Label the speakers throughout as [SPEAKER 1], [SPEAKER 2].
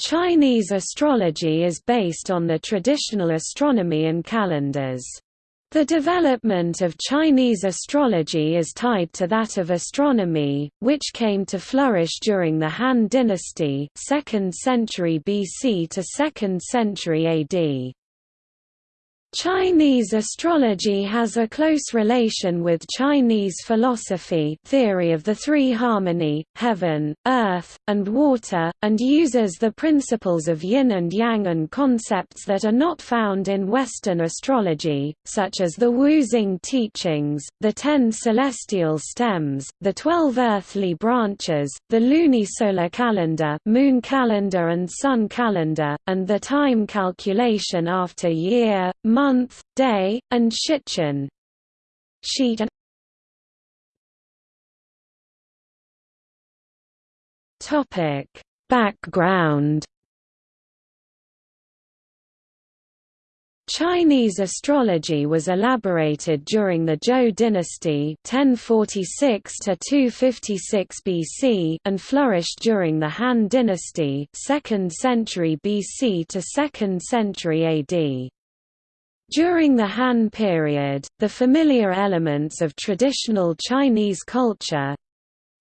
[SPEAKER 1] Chinese astrology is based on the traditional astronomy and calendars. The development of Chinese astrology is tied to that of astronomy, which came to flourish during the Han Dynasty 2nd century BC to 2nd century AD. Chinese astrology has a close relation with Chinese philosophy theory of the three harmony, heaven, earth, and water, and uses the principles of yin and yang and concepts that are not found in Western astrology, such as the Wu Xing teachings, the ten celestial stems, the twelve earthly branches, the lunisolar calendar moon calendar and sun calendar, and the time calculation after year, month, day, and Shichen. Sheet Topic Background Chinese astrology was elaborated during the Zhou dynasty 1046 to 256 BC and flourished during the Han dynasty 2nd century BC to 2nd century AD. During the Han period, the familiar elements of traditional Chinese culture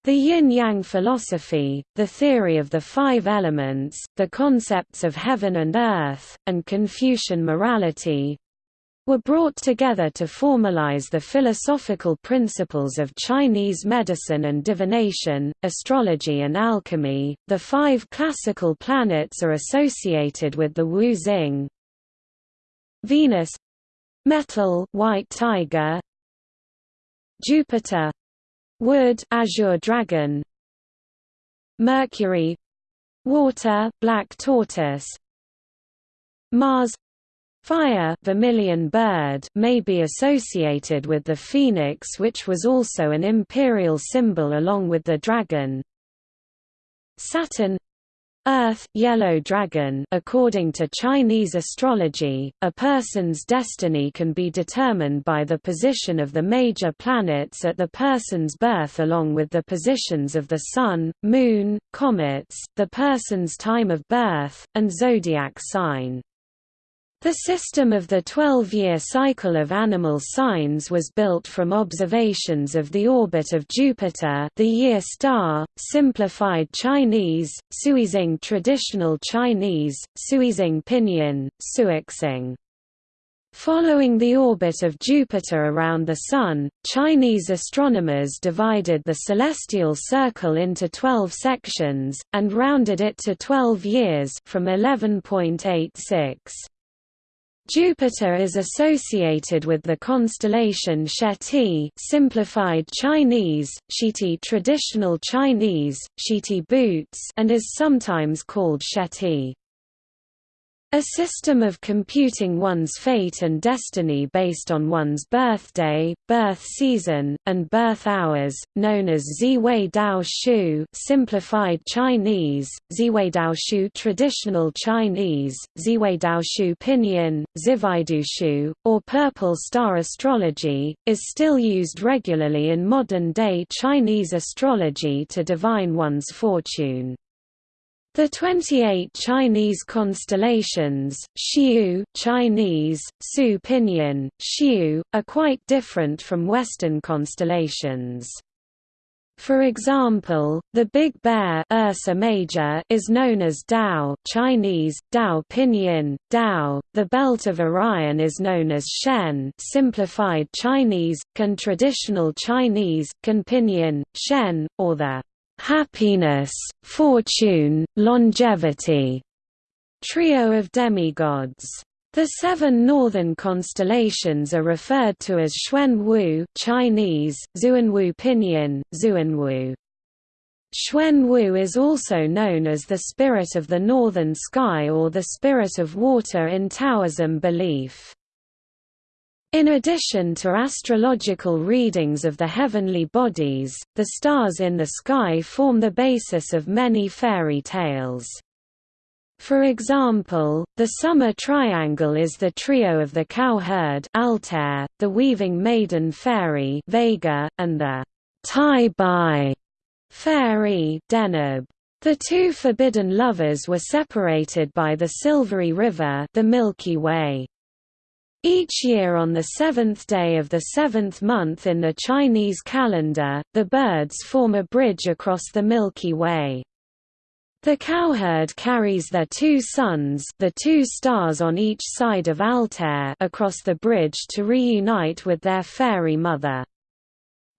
[SPEAKER 1] the yin-yang philosophy, the theory of the five elements, the concepts of heaven and earth, and Confucian morality, were brought together to formalize the philosophical principles of Chinese medicine and divination, astrology and alchemy. The five classical planets are associated with the Wu Xing, Venus Metal white tiger Jupiter Wood azure dragon Mercury Water black tortoise Mars Fire vermilion bird may be associated with the phoenix which was also an imperial symbol along with the dragon Saturn Earth yellow dragon according to Chinese astrology, a person's destiny can be determined by the position of the major planets at the person's birth along with the positions of the Sun, Moon, comets, the person's time of birth, and zodiac sign. The system of the 12-year cycle of animal signs was built from observations of the orbit of Jupiter the year star, simplified Chinese, Suizing traditional Chinese, Suizing pinyin, Suixing. Following the orbit of Jupiter around the Sun, Chinese astronomers divided the celestial circle into 12 sections, and rounded it to 12 years from 11.86. Jupiter is associated with the constellation Sheti simplified Chinese, Shiti traditional Chinese, Shiti boots and is sometimes called Sheti. A system of computing one's fate and destiny based on one's birthday, birth season, and birth hours, known as Ziwei Dao Shu simplified Chinese, Ziwei Dao Shu traditional Chinese, Ziwei Dao Shu pinyin, Zivaidu Shu, or purple star astrology, is still used regularly in modern-day Chinese astrology to divine one's fortune. The 28 Chinese constellations, Xiu Chinese, Su Pinyin, Xiu, are quite different from Western constellations. For example, the Big Bear Ursa Major is known as Dao Chinese, Dao Pinyin, Dao. The Belt of Orion is known as Shen simplified Chinese, Can traditional Chinese, Can Pinyin, Shen, or the happiness, fortune, longevity trio of demigods. The seven northern constellations are referred to as Xuanwu Chinese, Zuanwu Pinyin, Zuanwu. Xuanwu is also known as the spirit of the northern sky or the spirit of water in Taoism belief. In addition to astrological readings of the heavenly bodies, the stars in the sky form the basis of many fairy tales. For example, the summer triangle is the trio of the cowherd Altair, the weaving maiden fairy Vega, and the Bai fairy Deneb. The two forbidden lovers were separated by the Silvery River the Milky Way. Each year on the seventh day of the seventh month in the Chinese calendar, the birds form a bridge across the Milky Way. The cowherd carries their two sons the two stars on each side of Altair across the bridge to reunite with their fairy mother.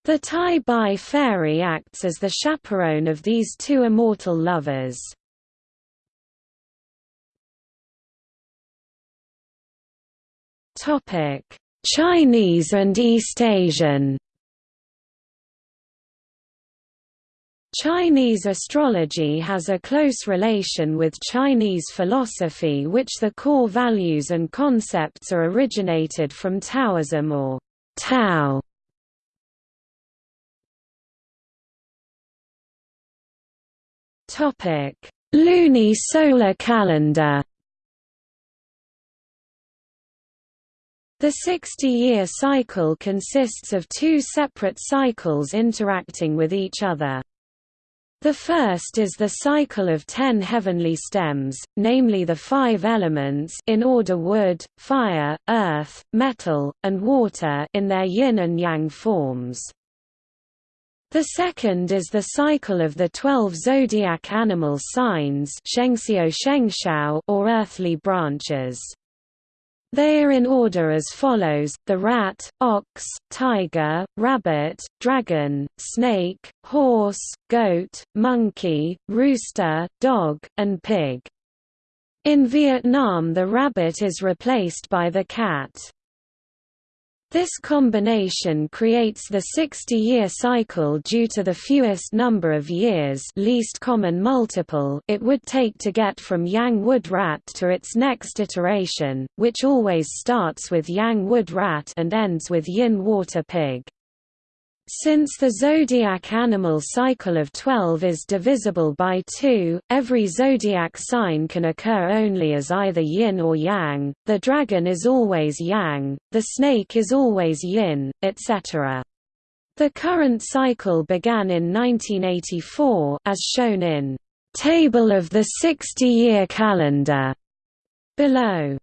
[SPEAKER 1] The Tai Bai fairy acts as the chaperone of these two immortal lovers. Chinese and East Asian Chinese astrology has a close relation with Chinese philosophy which the core values and concepts are originated from Taoism or Tao. Topic: Luni-solar calendar. The 60-year cycle consists of two separate cycles interacting with each other. The first is the cycle of ten heavenly stems, namely the five elements in order wood, fire, earth, metal, and water in their yin and yang forms. The second is the cycle of the twelve zodiac animal signs or earthly branches. They are in order as follows, the rat, ox, tiger, rabbit, dragon, snake, horse, goat, monkey, rooster, dog, and pig. In Vietnam the rabbit is replaced by the cat. This combination creates the 60-year cycle due to the fewest number of years least common multiple it would take to get from Yang wood rat to its next iteration, which always starts with Yang wood rat and ends with Yin water pig. Since the zodiac animal cycle of 12 is divisible by 2, every zodiac sign can occur only as either yin or yang, the dragon is always yang, the snake is always yin, etc. The current cycle began in 1984 as shown in Table of the 60-year calendar below.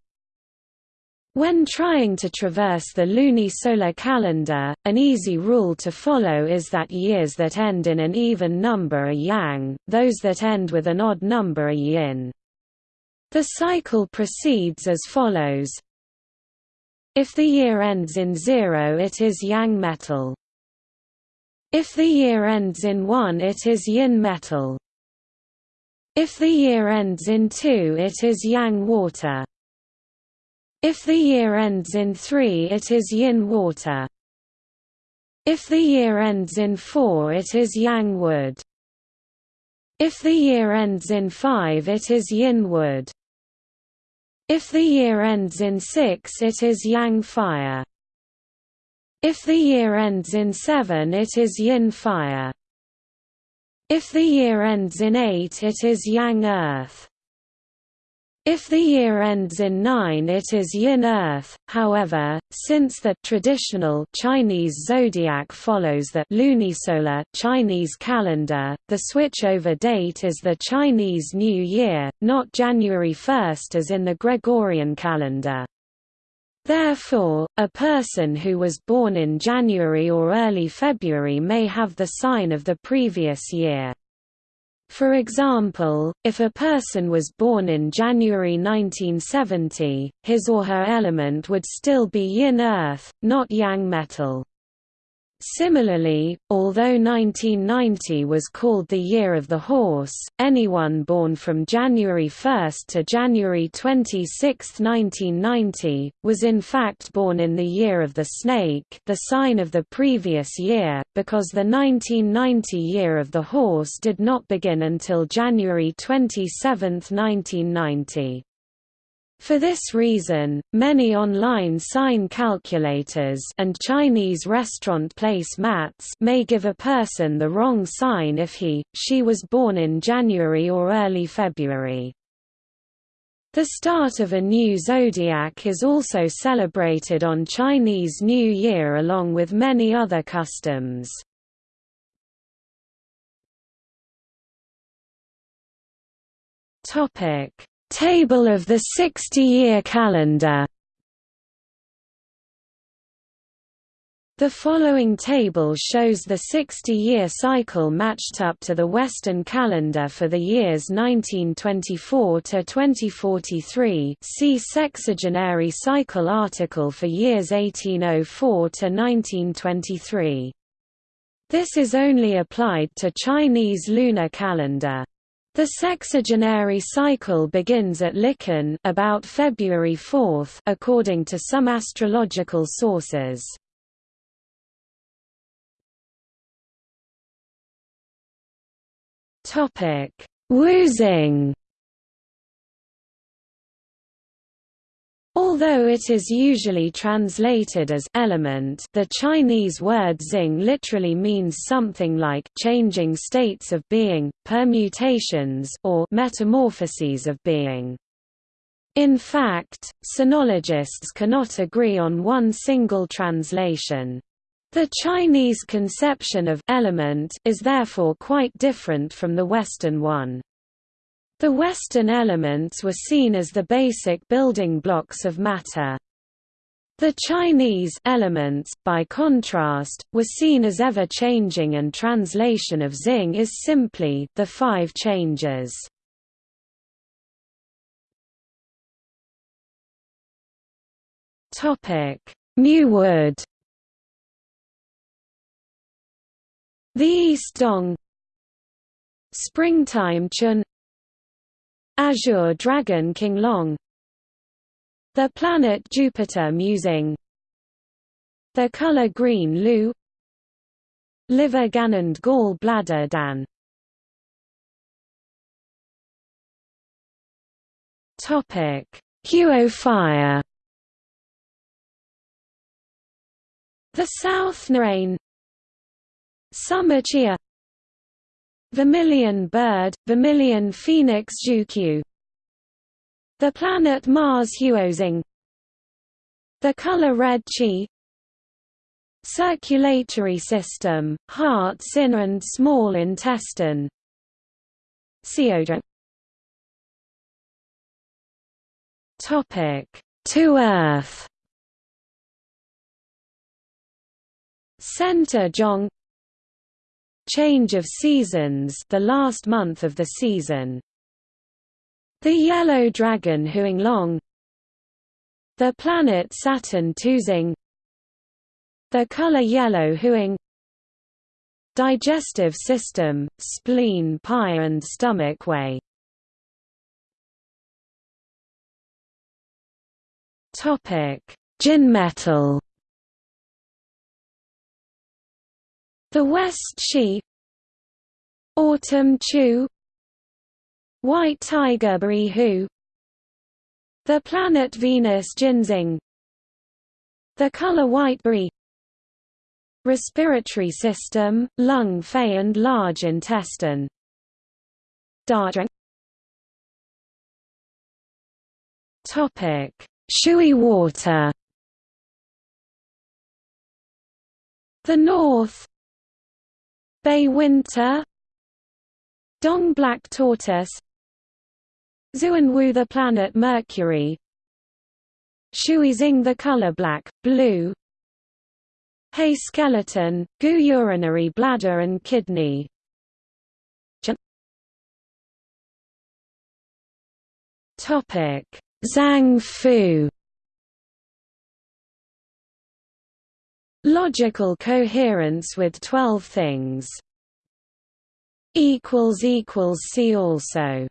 [SPEAKER 1] When trying to traverse the lunisolar calendar, an easy rule to follow is that years that end in an even number are yang, those that end with an odd number are yin. The cycle proceeds as follows. If the year ends in zero it is yang metal. If the year ends in one it is yin metal. If the year ends in two it is yang water. If the year ends in 3 it is yin water. If the year ends in 4 it is yang wood. If the year ends in 5 it is yin wood. If the year ends in 6 it is yang fire. If the year ends in 7 it is yin fire. If the year ends in 8 it is yang earth. If the year ends in 9 it is yin earth, however, since the traditional Chinese zodiac follows the lunisolar Chinese calendar, the switchover date is the Chinese New Year, not January 1 as in the Gregorian calendar. Therefore, a person who was born in January or early February may have the sign of the previous year. For example, if a person was born in January 1970, his or her element would still be yin earth, not yang metal. Similarly, although 1990 was called the Year of the Horse, anyone born from January 1 to January 26, 1990, was in fact born in the Year of the Snake the sign of the previous year, because the 1990 Year of the Horse did not begin until January 27, 1990. For this reason, many online sign calculators and Chinese restaurant place mats may give a person the wrong sign if he, she was born in January or early February. The start of a new zodiac is also celebrated on Chinese New Year along with many other customs. Topic: Table of the 60-year calendar. The following table shows the 60-year cycle matched up to the Western calendar for the years 1924 to 2043. See sexagenary cycle article for years 1804 to 1923. This is only applied to Chinese lunar calendar. The sexagenary cycle begins at Lichun about February 4 according to some astrological sources. Topic: Wu Xing. Although it is usually translated as element, the Chinese word xing literally means something like changing states of being, permutations or metamorphoses of being. In fact, sinologists cannot agree on one single translation. The Chinese conception of element is therefore quite different from the Western one. The Western elements were seen as the basic building blocks of matter. The Chinese elements, by contrast, were seen as ever-changing and translation of Xing is simply the five changes. Muwood The East Dong Springtime Chun Azure Dragon Qinglong. The planet Jupiter Musing. The color green Lu. Liver Ganond Gall Bladder Dan. Topic. Huo Fire. The South Narain. Summer Chia Vermilion bird, vermilion phoenix Zhukyu The planet Mars Huozing The color red Qi. Circulatory system, heart sin and small intestine. Seodra Topic. To Earth. Center Zhong Change of seasons the last month of the season. The yellow dragon Huanglong The planet Saturn Tuzing. The color yellow Huang Digestive system, spleen pie and stomach way Topic: Jin The West Shi Autumn Chu. White Tiger Brihu The planet Venus Ginseng The color white brie Respiratory system, lung fei and large intestine. Topic. Shui water. The North Bay winter Dong black tortoise Xuanwu the planet Mercury Shuizing the color black, blue Hay skeleton, Gu urinary bladder and kidney. Topic. Zhang Fu Logical coherence with 12 things. equals equals See also